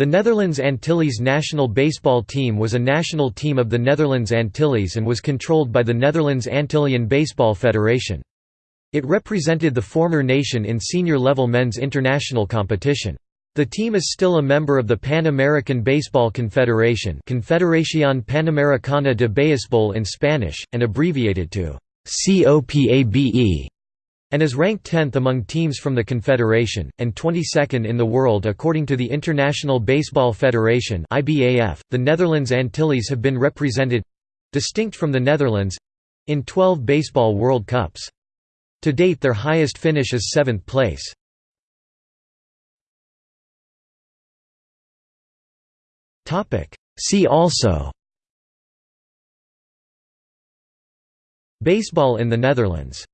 The Netherlands Antilles national baseball team was a national team of the Netherlands Antilles and was controlled by the Netherlands Antillian Baseball Federation. It represented the former nation in senior-level men's international competition. The team is still a member of the Pan American Baseball Confederation Confederación Panamericana de Béisbol in Spanish, and abbreviated to COPABE and is ranked 10th among teams from the Confederation, and 22nd in the world according to the International Baseball Federation .The Netherlands Antilles have been represented—distinct from the Netherlands—in 12 Baseball World Cups. To date their highest finish is seventh place. See also Baseball in the Netherlands